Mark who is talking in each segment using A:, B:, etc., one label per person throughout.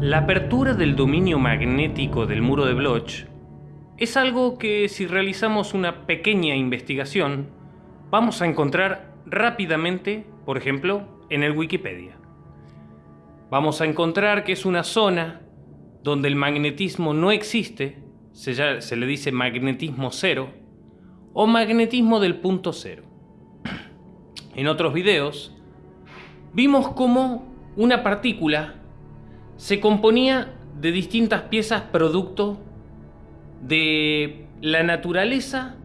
A: La apertura del dominio magnético del muro de Bloch es algo que si realizamos una pequeña investigación vamos a encontrar rápidamente, por ejemplo, en el Wikipedia. Vamos a encontrar que es una zona donde el magnetismo no existe, se, le dice magnetismo cero, o magnetismo del punto cero. En otros videos vimos cómo una partícula se componía de distintas piezas producto de la naturaleza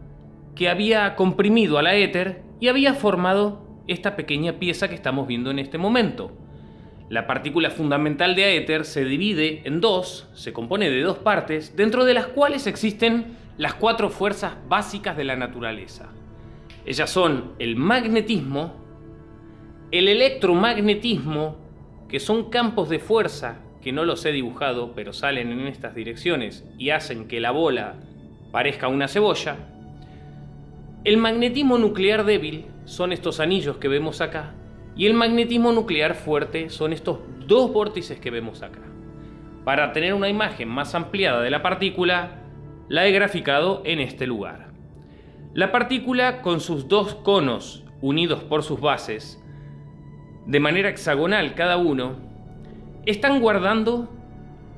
A: que había comprimido a la éter y había formado esta pequeña pieza que estamos viendo en este momento. La partícula fundamental de éter se divide en dos, se compone de dos partes, dentro de las cuales existen las cuatro fuerzas básicas de la naturaleza. Ellas son el magnetismo, el electromagnetismo, que son campos de fuerza que no los he dibujado, pero salen en estas direcciones y hacen que la bola parezca una cebolla. El magnetismo nuclear débil son estos anillos que vemos acá, y el magnetismo nuclear fuerte son estos dos vórtices que vemos acá. Para tener una imagen más ampliada de la partícula, la he graficado en este lugar. La partícula con sus dos conos unidos por sus bases, de manera hexagonal cada uno, están guardando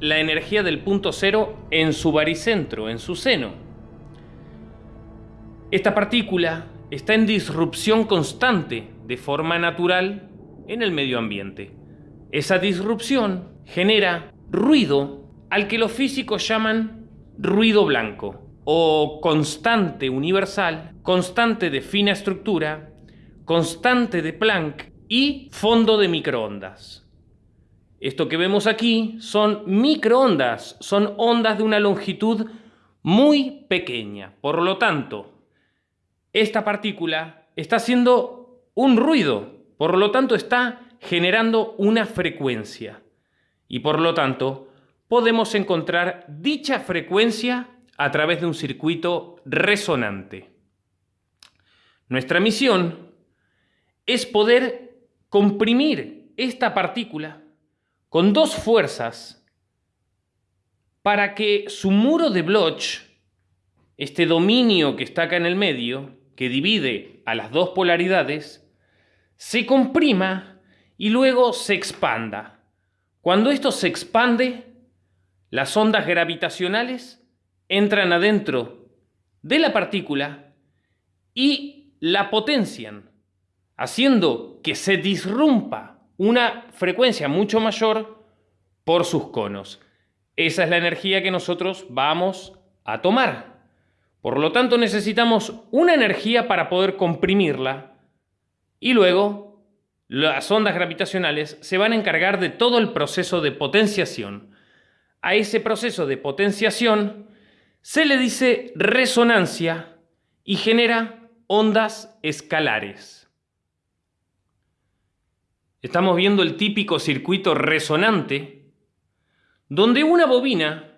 A: la energía del punto cero en su baricentro, en su seno. Esta partícula está en disrupción constante de forma natural en el medio ambiente. Esa disrupción genera ruido al que los físicos llaman ruido blanco o constante universal, constante de fina estructura, constante de Planck y fondo de microondas. Esto que vemos aquí son microondas, son ondas de una longitud muy pequeña. Por lo tanto, esta partícula está haciendo un ruido, por lo tanto está generando una frecuencia. Y por lo tanto, podemos encontrar dicha frecuencia a través de un circuito resonante. Nuestra misión es poder comprimir esta partícula con dos fuerzas para que su muro de Bloch, este dominio que está acá en el medio, que divide a las dos polaridades, se comprima y luego se expanda. Cuando esto se expande, las ondas gravitacionales entran adentro de la partícula y la potencian, haciendo que se disrumpa una frecuencia mucho mayor por sus conos. Esa es la energía que nosotros vamos a tomar. Por lo tanto, necesitamos una energía para poder comprimirla y luego las ondas gravitacionales se van a encargar de todo el proceso de potenciación. A ese proceso de potenciación se le dice resonancia y genera ondas escalares. Estamos viendo el típico circuito resonante, donde una bobina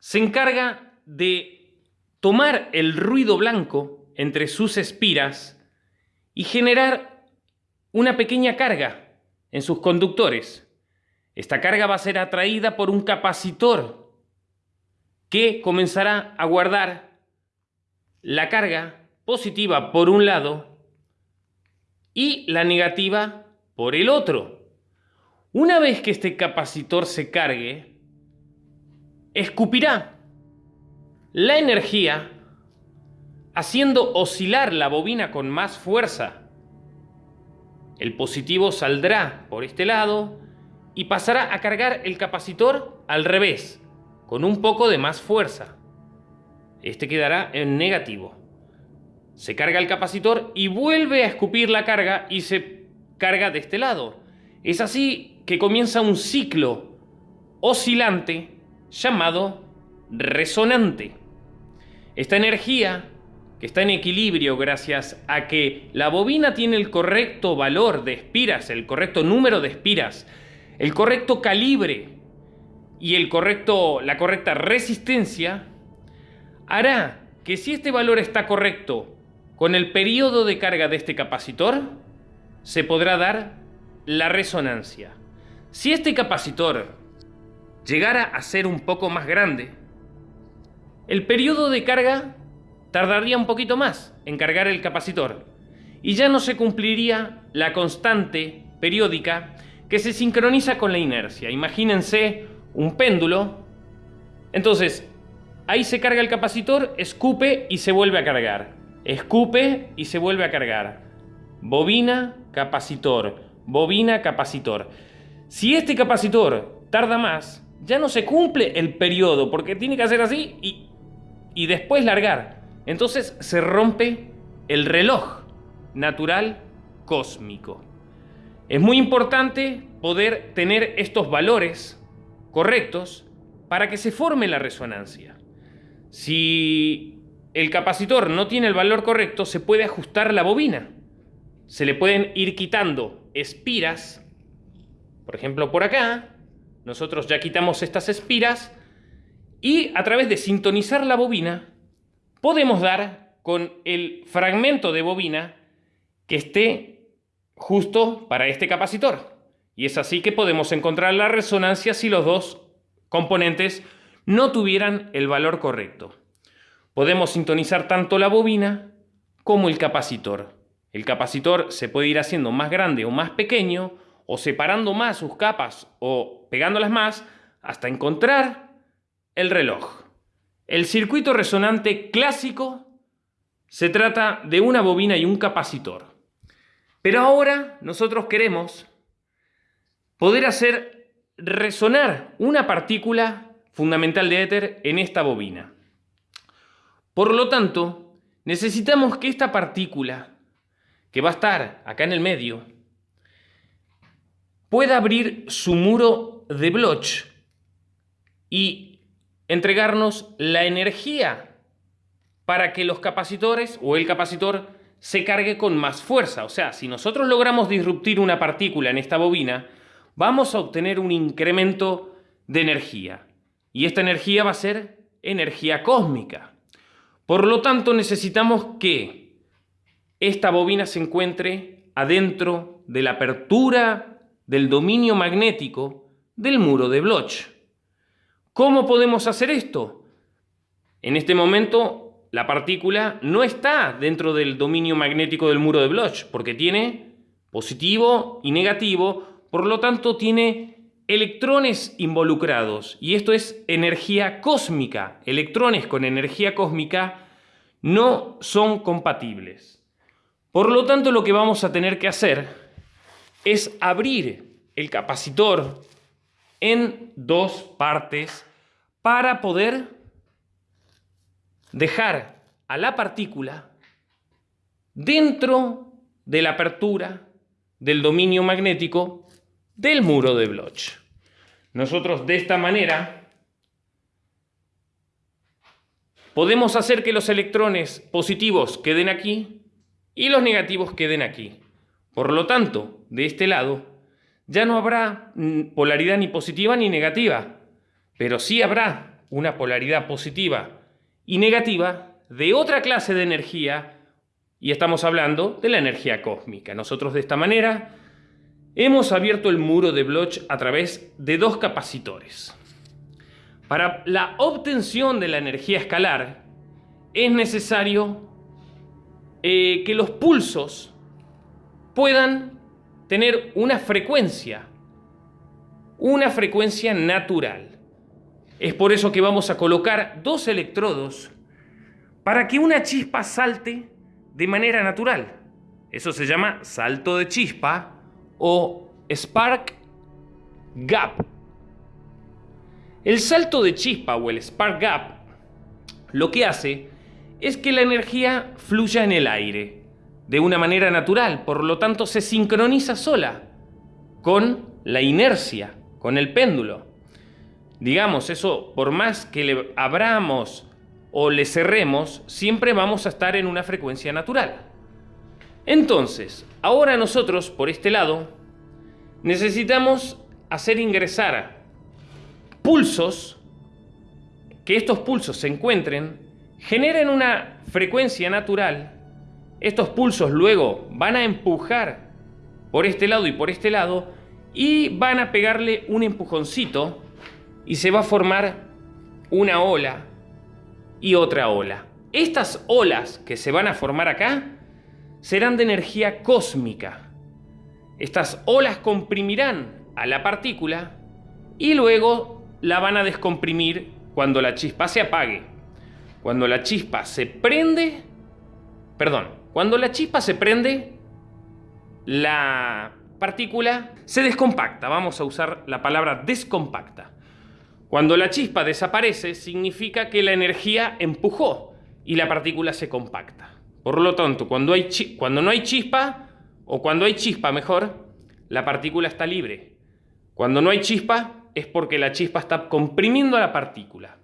A: se encarga de tomar el ruido blanco entre sus espiras y generar una pequeña carga en sus conductores. Esta carga va a ser atraída por un capacitor que comenzará a guardar la carga positiva por un lado y la negativa por el otro. Una vez que este capacitor se cargue, escupirá la energía haciendo oscilar la bobina con más fuerza. El positivo saldrá por este lado y pasará a cargar el capacitor al revés, con un poco de más fuerza. Este quedará en negativo. Se carga el capacitor y vuelve a escupir la carga y se carga de este lado. Es así que comienza un ciclo oscilante llamado resonante. Esta energía, que está en equilibrio gracias a que la bobina tiene el correcto valor de espiras, el correcto número de espiras, el correcto calibre y el correcto, la correcta resistencia, hará que si este valor está correcto con el periodo de carga de este capacitor, se podrá dar la resonancia. Si este capacitor llegara a ser un poco más grande, el periodo de carga tardaría un poquito más en cargar el capacitor y ya no se cumpliría la constante periódica que se sincroniza con la inercia. Imagínense un péndulo. Entonces, ahí se carga el capacitor, escupe y se vuelve a cargar. Escupe y se vuelve a cargar. Bobina, capacitor. Bobina, capacitor. Si este capacitor tarda más, ya no se cumple el periodo, porque tiene que hacer así y, y después largar. Entonces se rompe el reloj natural cósmico. Es muy importante poder tener estos valores correctos para que se forme la resonancia. Si el capacitor no tiene el valor correcto, se puede ajustar la bobina. Se le pueden ir quitando espiras, por ejemplo por acá, nosotros ya quitamos estas espiras y a través de sintonizar la bobina podemos dar con el fragmento de bobina que esté justo para este capacitor. Y es así que podemos encontrar la resonancia si los dos componentes no tuvieran el valor correcto. Podemos sintonizar tanto la bobina como el capacitor. El capacitor se puede ir haciendo más grande o más pequeño, o separando más sus capas o pegándolas más, hasta encontrar el reloj. El circuito resonante clásico se trata de una bobina y un capacitor. Pero ahora nosotros queremos poder hacer resonar una partícula fundamental de éter en esta bobina. Por lo tanto, necesitamos que esta partícula, que va a estar acá en el medio, pueda abrir su muro de Bloch y entregarnos la energía para que los capacitores o el capacitor se cargue con más fuerza. O sea, si nosotros logramos disruptir una partícula en esta bobina, vamos a obtener un incremento de energía. Y esta energía va a ser energía cósmica. Por lo tanto, necesitamos que esta bobina se encuentre adentro de la apertura del dominio magnético del muro de Bloch. ¿Cómo podemos hacer esto? En este momento la partícula no está dentro del dominio magnético del muro de Bloch, porque tiene positivo y negativo, por lo tanto tiene electrones involucrados, y esto es energía cósmica. Electrones con energía cósmica no son compatibles. Por lo tanto, lo que vamos a tener que hacer es abrir el capacitor en dos partes para poder dejar a la partícula dentro de la apertura del dominio magnético del muro de Bloch. Nosotros de esta manera podemos hacer que los electrones positivos queden aquí y los negativos queden aquí. Por lo tanto, de este lado ya no habrá polaridad ni positiva ni negativa, pero sí habrá una polaridad positiva y negativa de otra clase de energía, y estamos hablando de la energía cósmica. Nosotros de esta manera hemos abierto el muro de Bloch a través de dos capacitores. Para la obtención de la energía escalar es necesario eh, que los pulsos puedan tener una frecuencia, una frecuencia natural. Es por eso que vamos a colocar dos electrodos para que una chispa salte de manera natural. Eso se llama salto de chispa o spark gap. El salto de chispa o el spark gap lo que hace es que la energía fluya en el aire de una manera natural, por lo tanto se sincroniza sola con la inercia, con el péndulo digamos, eso, por más que le abramos o le cerremos, siempre vamos a estar en una frecuencia natural. Entonces, ahora nosotros, por este lado, necesitamos hacer ingresar pulsos, que estos pulsos se encuentren, generen una frecuencia natural, estos pulsos luego van a empujar por este lado y por este lado, y van a pegarle un empujoncito y se va a formar una ola y otra ola. Estas olas que se van a formar acá serán de energía cósmica. Estas olas comprimirán a la partícula y luego la van a descomprimir cuando la chispa se apague. Cuando la chispa se prende, perdón, cuando la chispa se prende, la partícula se descompacta. Vamos a usar la palabra descompacta. Cuando la chispa desaparece, significa que la energía empujó y la partícula se compacta. Por lo tanto, cuando, cuando no hay chispa, o cuando hay chispa mejor, la partícula está libre. Cuando no hay chispa, es porque la chispa está comprimiendo a la partícula.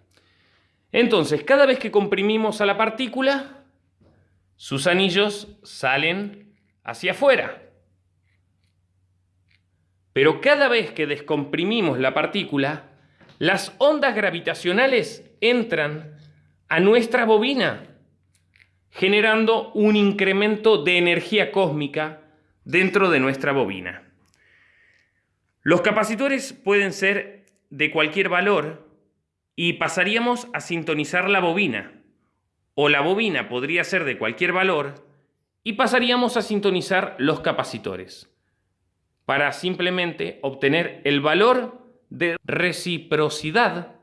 A: Entonces, cada vez que comprimimos a la partícula, sus anillos salen hacia afuera. Pero cada vez que descomprimimos la partícula, las ondas gravitacionales entran a nuestra bobina, generando un incremento de energía cósmica dentro de nuestra bobina. Los capacitores pueden ser de cualquier valor y pasaríamos a sintonizar la bobina, o la bobina podría ser de cualquier valor y pasaríamos a sintonizar los capacitores para simplemente obtener el valor de reciprocidad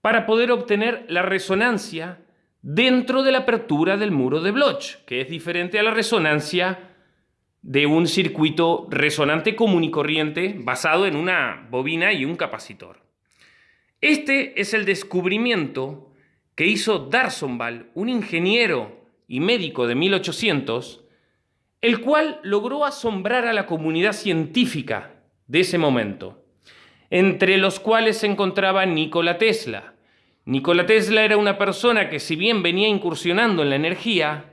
A: para poder obtener la resonancia dentro de la apertura del muro de Bloch, que es diferente a la resonancia de un circuito resonante común y corriente basado en una bobina y un capacitor. Este es el descubrimiento que hizo Darsonval, un ingeniero y médico de 1800, el cual logró asombrar a la comunidad científica de ese momento, entre los cuales se encontraba Nikola Tesla. Nikola Tesla era una persona que si bien venía incursionando en la energía,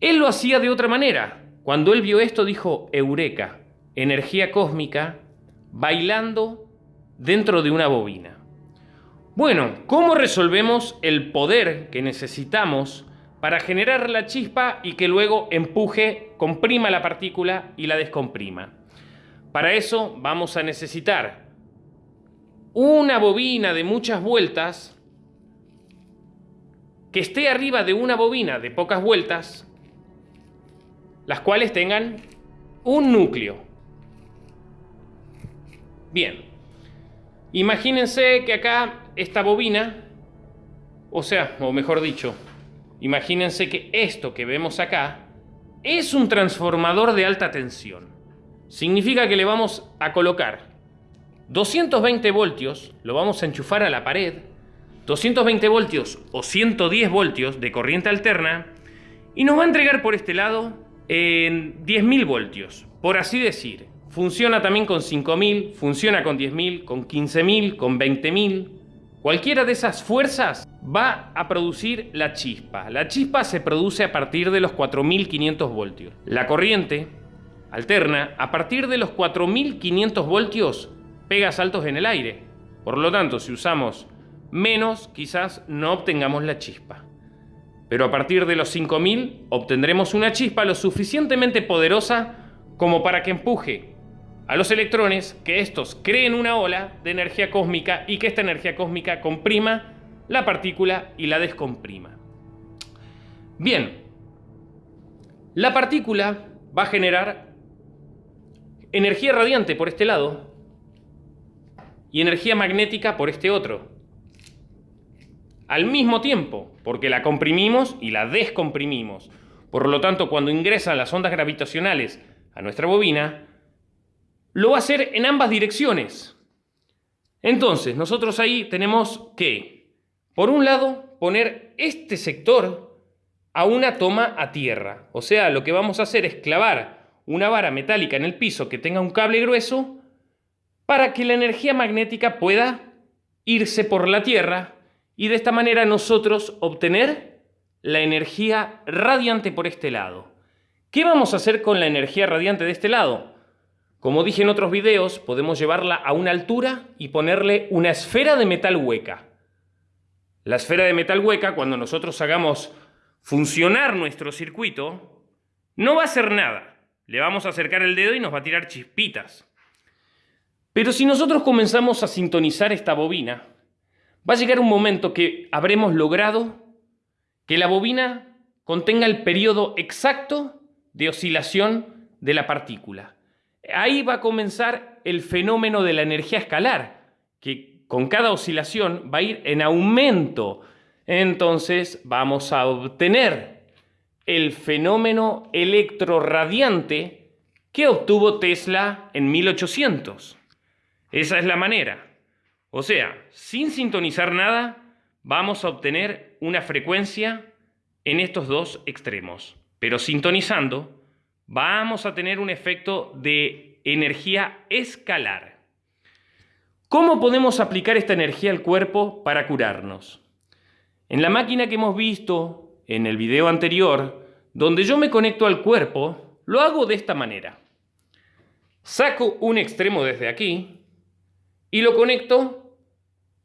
A: él lo hacía de otra manera. Cuando él vio esto dijo, Eureka, energía cósmica, bailando dentro de una bobina. Bueno, ¿cómo resolvemos el poder que necesitamos para generar la chispa y que luego empuje, comprima la partícula y la descomprima. Para eso vamos a necesitar una bobina de muchas vueltas que esté arriba de una bobina de pocas vueltas, las cuales tengan un núcleo. Bien, imagínense que acá esta bobina, o sea, o mejor dicho, Imagínense que esto que vemos acá es un transformador de alta tensión. Significa que le vamos a colocar 220 voltios, lo vamos a enchufar a la pared, 220 voltios o 110 voltios de corriente alterna y nos va a entregar por este lado en 10.000 voltios, por así decir. Funciona también con 5.000, funciona con 10.000, con 15.000, con 20.000. Cualquiera de esas fuerzas va a producir la chispa. La chispa se produce a partir de los 4500 voltios. La corriente alterna a partir de los 4500 voltios pega saltos en el aire. Por lo tanto, si usamos menos, quizás no obtengamos la chispa. Pero a partir de los 5000 obtendremos una chispa lo suficientemente poderosa como para que empuje a los electrones, que estos creen una ola de energía cósmica y que esta energía cósmica comprima la partícula y la descomprima. Bien, la partícula va a generar energía radiante por este lado y energía magnética por este otro. Al mismo tiempo, porque la comprimimos y la descomprimimos. Por lo tanto, cuando ingresan las ondas gravitacionales a nuestra bobina, lo va a hacer en ambas direcciones. Entonces, nosotros ahí tenemos que, por un lado, poner este sector a una toma a tierra. O sea, lo que vamos a hacer es clavar una vara metálica en el piso que tenga un cable grueso para que la energía magnética pueda irse por la tierra y de esta manera nosotros obtener la energía radiante por este lado. ¿Qué vamos a hacer con la energía radiante de este lado? Como dije en otros videos, podemos llevarla a una altura y ponerle una esfera de metal hueca. La esfera de metal hueca, cuando nosotros hagamos funcionar nuestro circuito, no va a hacer nada. Le vamos a acercar el dedo y nos va a tirar chispitas. Pero si nosotros comenzamos a sintonizar esta bobina, va a llegar un momento que habremos logrado que la bobina contenga el periodo exacto de oscilación de la partícula. Ahí va a comenzar el fenómeno de la energía escalar, que con cada oscilación va a ir en aumento. Entonces vamos a obtener el fenómeno electroradiante que obtuvo Tesla en 1800. Esa es la manera. O sea, sin sintonizar nada, vamos a obtener una frecuencia en estos dos extremos. Pero sintonizando, vamos a tener un efecto de energía escalar. ¿Cómo podemos aplicar esta energía al cuerpo para curarnos? En la máquina que hemos visto en el video anterior, donde yo me conecto al cuerpo, lo hago de esta manera. Saco un extremo desde aquí y lo conecto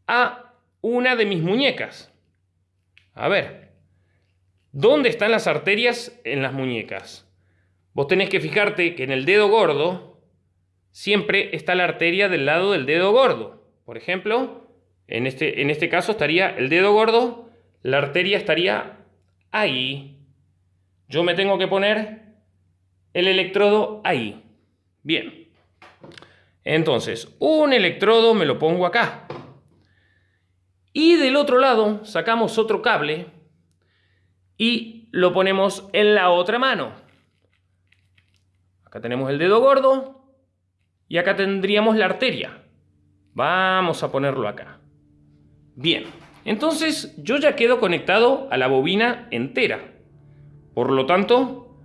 A: a una de mis muñecas. A ver, ¿dónde están las arterias en las muñecas? Vos tenés que fijarte que en el dedo gordo siempre está la arteria del lado del dedo gordo. Por ejemplo, en este, en este caso estaría el dedo gordo, la arteria estaría ahí. Yo me tengo que poner el electrodo ahí. Bien. Entonces, un electrodo me lo pongo acá. Y del otro lado sacamos otro cable y lo ponemos en la otra mano. Acá tenemos el dedo gordo y acá tendríamos la arteria. Vamos a ponerlo acá. Bien, entonces yo ya quedo conectado a la bobina entera. Por lo tanto,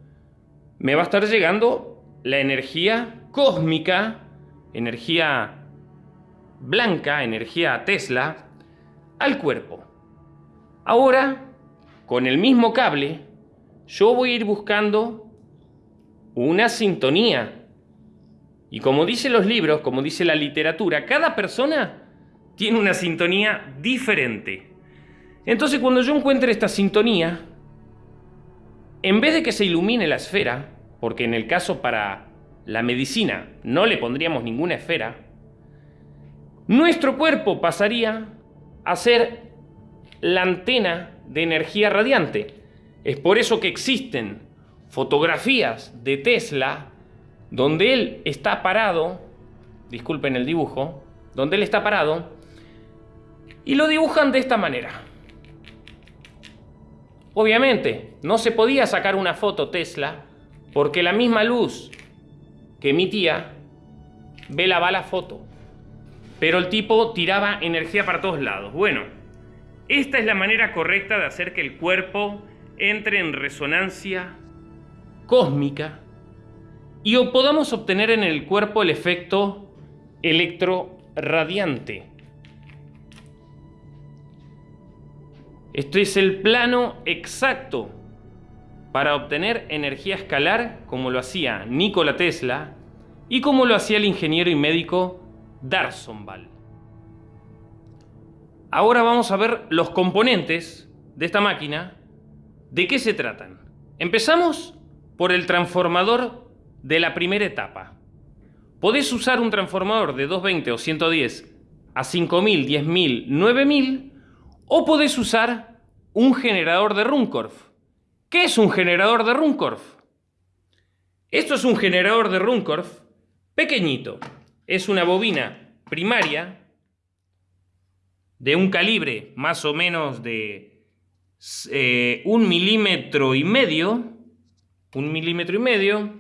A: me va a estar llegando la energía cósmica, energía blanca, energía Tesla, al cuerpo. Ahora, con el mismo cable, yo voy a ir buscando una sintonía. Y como dicen los libros, como dice la literatura, cada persona tiene una sintonía diferente. Entonces cuando yo encuentre esta sintonía, en vez de que se ilumine la esfera, porque en el caso para la medicina no le pondríamos ninguna esfera, nuestro cuerpo pasaría a ser la antena de energía radiante. Es por eso que existen fotografías de Tesla donde él está parado, disculpen el dibujo, donde él está parado, y lo dibujan de esta manera. Obviamente, no se podía sacar una foto Tesla porque la misma luz que emitía velaba la foto. Pero el tipo tiraba energía para todos lados. Bueno, esta es la manera correcta de hacer que el cuerpo entre en resonancia cósmica y podamos obtener en el cuerpo el efecto electroradiante. Esto es el plano exacto para obtener energía escalar como lo hacía Nikola Tesla y como lo hacía el ingeniero y médico Darsonval. Ahora vamos a ver los componentes de esta máquina. ¿De qué se tratan? Empezamos por el transformador de la primera etapa. Podés usar un transformador de 220 o 110 a 5000, 10000, 9000 o podés usar un generador de Runcorf. ¿Qué es un generador de Runcorf? Esto es un generador de Runcorf pequeñito. Es una bobina primaria de un calibre más o menos de eh, un milímetro y medio, un milímetro y medio,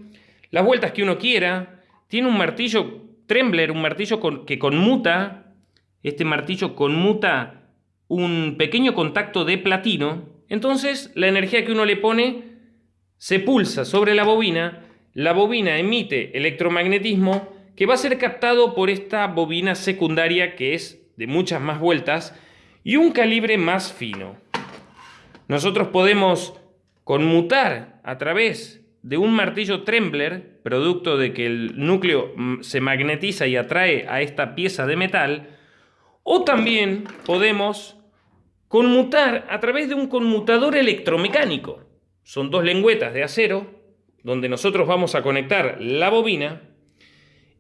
A: las vueltas que uno quiera, tiene un martillo Trembler, un martillo que conmuta, este martillo conmuta un pequeño contacto de platino, entonces la energía que uno le pone se pulsa sobre la bobina, la bobina emite electromagnetismo que va a ser captado por esta bobina secundaria que es de muchas más vueltas y un calibre más fino. Nosotros podemos conmutar a través de un martillo Trembler, producto de que el núcleo mm, se magnetiza y atrae a esta pieza de metal, o también podemos conmutar a través de un conmutador electromecánico. Son dos lengüetas de acero donde nosotros vamos a conectar la bobina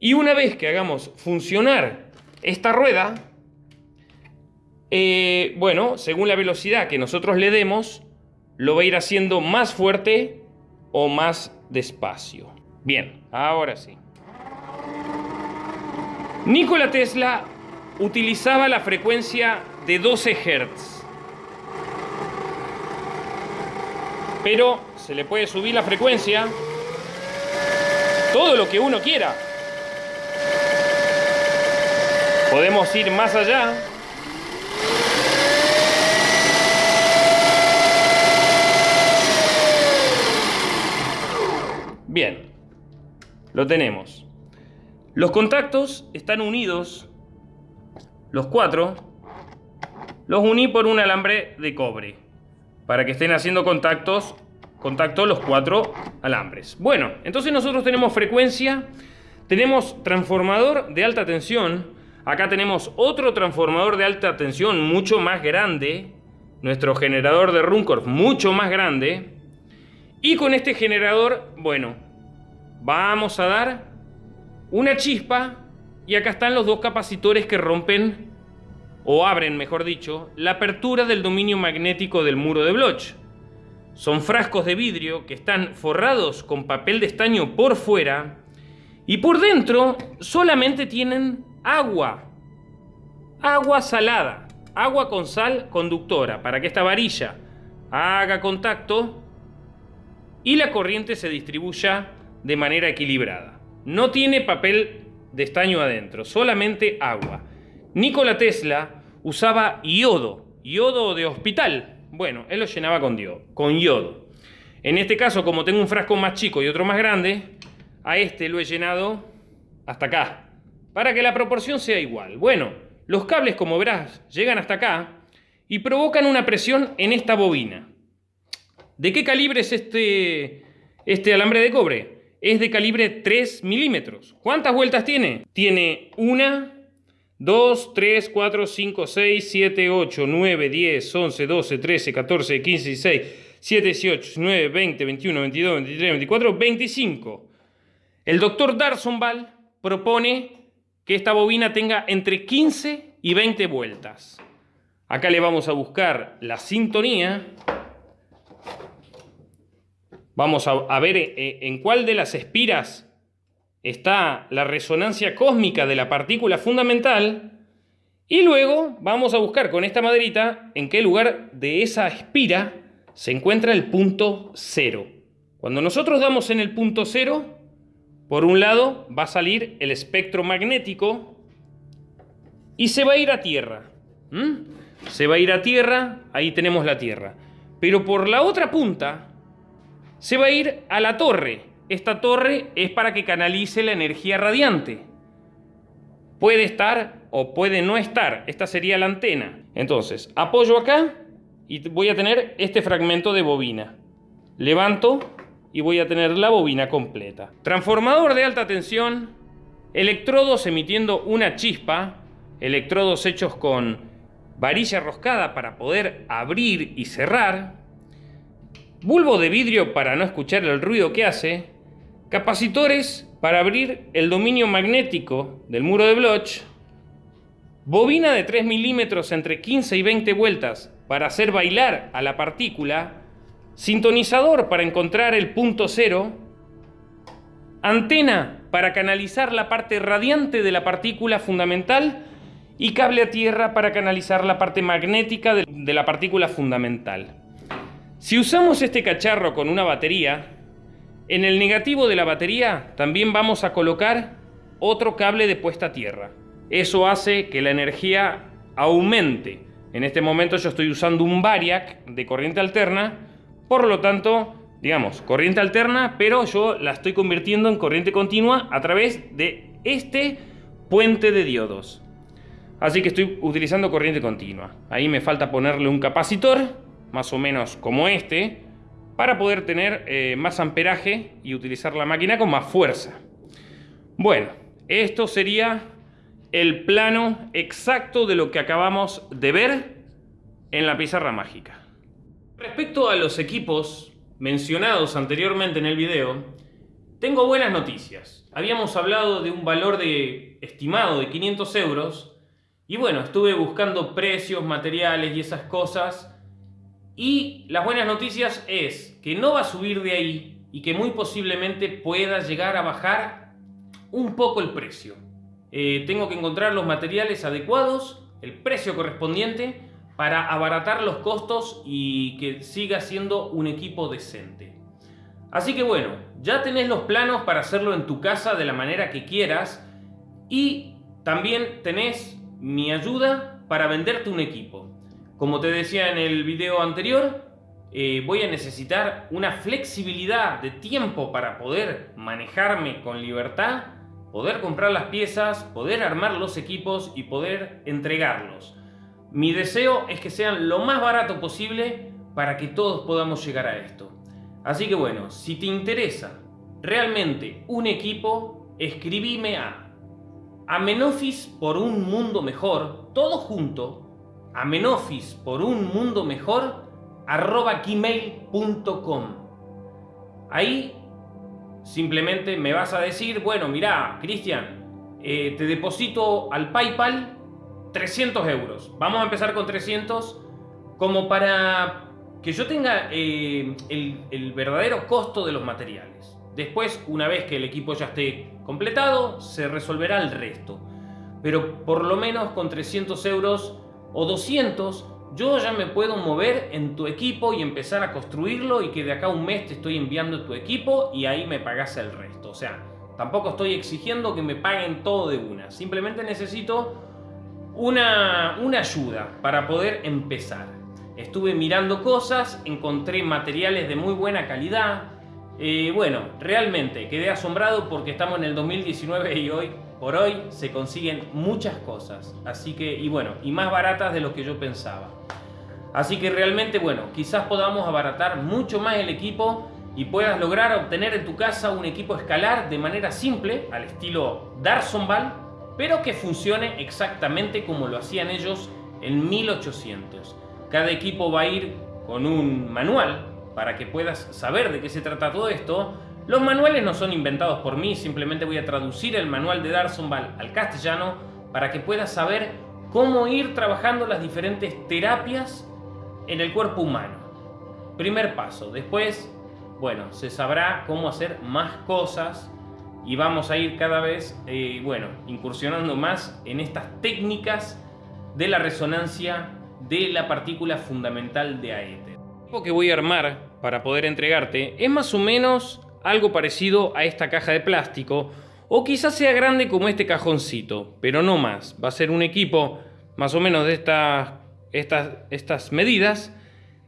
A: Y una vez que hagamos funcionar esta rueda, eh, bueno, según la velocidad que nosotros le demos, lo va a ir haciendo más fuerte o más despacio. Bien, ahora sí. Nikola Tesla utilizaba la frecuencia de 12 Hz. Pero se le puede subir la frecuencia todo lo que uno quiera. Podemos ir más allá. Bien, lo tenemos. Los contactos están unidos, los cuatro, los uní por un alambre de cobre, para que estén haciendo contactos, contacto los cuatro alambres. Bueno, entonces nosotros tenemos frecuencia, tenemos transformador de alta tensión, acá tenemos otro transformador de alta tensión mucho más grande, nuestro generador de Runcorf mucho más grande, y con este generador, bueno, vamos a dar una chispa y acá están los dos capacitores que rompen, o abren mejor dicho, la apertura del dominio magnético del muro de Bloch. Son frascos de vidrio que están forrados con papel de estaño por fuera y por dentro solamente tienen agua. Agua salada, agua con sal conductora para que esta varilla haga contacto y la corriente se distribuya de manera equilibrada. No tiene papel de estaño adentro, solamente agua. Nikola Tesla usaba yodo, yodo de hospital. Bueno, él lo llenaba con, con yodo. En este caso, como tengo un frasco más chico y otro más grande, a este lo he llenado hasta acá, para que la proporción sea igual. Bueno, los cables, como verás, llegan hasta acá y provocan una presión en esta bobina. ¿De qué calibre es este, este alambre de cobre? Es de calibre 3 milímetros. ¿Cuántas vueltas tiene? Tiene una, 2, 3, 4, 5, 6, 7, 8, 9, 10, 11, 12, 13, 14, 15, 16, 7, 18, 19, 20, 21, 22, 23, 24, 25. El doctor Darsonval propone que esta bobina tenga entre 15 y 20 vueltas. Acá le vamos a buscar la sintonía Vamos a, ver eh, en cuál de las espiras está la resonancia cósmica de la partícula fundamental y luego vamos a buscar con esta maderita en qué lugar de esa espira se encuentra el punto cero. Cuando nosotros damos en el punto cero, por un lado va a salir el espectro magnético y se va a ir a Tierra. Se va a ir a Tierra, ahí tenemos la Tierra. Pero por la otra punta se va a ir a la torre. Esta torre es para que canalice la energía radiante. Puede estar o puede no estar. Esta sería la antena. Entonces, apoyo acá y voy a tener este fragmento de bobina. Levanto y voy a tener la bobina completa. Transformador de alta tensión, electrodos emitiendo una chispa, electrodos hechos con varilla roscada para poder abrir y cerrar, bulbo de vidrio para no escuchar el ruido que hace, capacitores para abrir el dominio magnético del muro de Bloch, bobina de 3 milímetros entre 15 y 20 vueltas para hacer bailar a la partícula, sintonizador para encontrar el punto cero, antena para canalizar la parte radiante de la partícula fundamental y cable a tierra para canalizar la parte magnética de la partícula fundamental. Si usamos este cacharro con una batería, en el negativo de la batería también vamos a colocar otro cable de puesta a tierra. Eso hace que la energía aumente. En este momento yo estoy usando un variac de corriente alterna, por lo tanto, digamos, corriente alterna, pero yo la estoy convirtiendo en corriente continua a través de este puente de diodos. Así que estoy utilizando corriente continua. Ahí me falta ponerle un capacitor más o menos como este, para poder tener eh, más amperaje y utilizar la máquina con más fuerza. Bueno, esto sería el plano exacto de lo que acabamos de ver en la pizarra mágica. Respecto a los equipos mencionados anteriormente en el video, tengo buenas noticias. Habíamos hablado de un valor de estimado de 500 euros y bueno, estuve buscando precios, materiales y esas cosas y las buenas noticias es que no va a subir de ahí y que muy posiblemente pueda llegar a bajar un poco el precio. Eh, tengo que encontrar los materiales adecuados, el precio correspondiente para abaratar los costos y que siga siendo un equipo decente. Así que bueno, ya tenés los planos para hacerlo en tu casa de la manera que quieras y también tenés mi ayuda para venderte un equipo. Como te decía en el video anterior, eh, voy a necesitar una flexibilidad de tiempo para poder manejarme con libertad, poder comprar las piezas, poder armar los equipos y poder entregarlos. Mi deseo es que sean lo más barato posible para que todos podamos llegar a esto. Así que bueno, si te interesa realmente un equipo, escribime a Amenofis por un mundo mejor, todo junto, Amenofis por un mundo mejor, arroba gmail.com. Ahí simplemente me vas a decir, bueno, mira, Cristian, eh, te deposito al PayPal 300 euros. Vamos a empezar con 300 como para que yo tenga eh, el, verdadero costo de los materiales. Después, una vez que el equipo ya esté completado, se resolverá el resto. Pero por lo menos con 300 euros o 200, yo ya me puedo mover en tu equipo y empezar a construirlo y que de acá un mes te estoy enviando tu equipo y ahí me pagas el resto. O sea, tampoco estoy exigiendo que me paguen todo de una. Simplemente necesito una, ayuda para poder empezar. Estuve mirando cosas, encontré materiales de muy buena calidad. Eh, bueno, realmente quedé asombrado porque estamos en el 2019 y hoy por hoy se consiguen muchas cosas. Así que, y bueno, y más baratas de lo que yo pensaba. Así que realmente, bueno, quizás podamos abaratar mucho más el equipo y puedas lograr obtener en tu casa un equipo escalar de manera simple, al estilo Darsonval, pero que funcione exactamente como lo hacían ellos en 1800. Cada equipo va a ir con un manual para que puedas saber de qué se trata todo esto. Los manuales no son inventados por mí, simplemente voy a traducir el manual de Darsonval al castellano para que puedas saber cómo ir trabajando las diferentes terapias en el cuerpo humano. Primer paso. Después, bueno, se sabrá cómo hacer más cosas y vamos a ir cada vez, eh, bueno, incursionando más en estas técnicas de la resonancia de la partícula fundamental de aéter. Lo que voy a armar para poder entregarte es más o menos algo parecido a esta caja de plástico o quizás sea grande como este cajoncito, pero no más. Va a ser un equipo más o menos de estas, medidas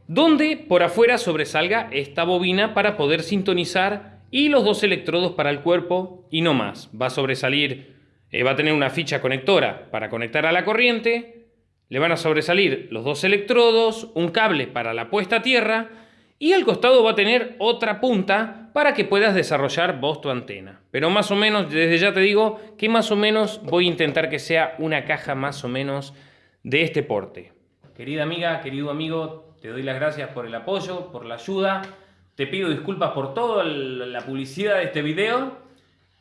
A: donde por afuera sobresalga esta bobina para poder sintonizar y los dos electrodos para el cuerpo y no más. Va a sobresalir, eh, va a tener una ficha conectora para conectar a la corriente, le van a sobresalir los dos electrodos, un cable para la puesta a tierra y al costado va a tener otra punta para que puedas desarrollar vos tu antena. Pero más o menos, desde ya te digo que más o menos voy a intentar que sea una caja más o menos de este porte. Querida amiga, querido amigo, te doy las gracias por el apoyo, por la ayuda. Te pido disculpas por toda la publicidad de este video.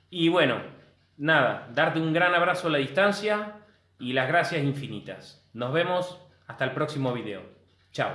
A: Y bueno, nada, darte un gran abrazo a la distancia y las gracias infinitas. Nos vemos hasta el próximo video. Chao.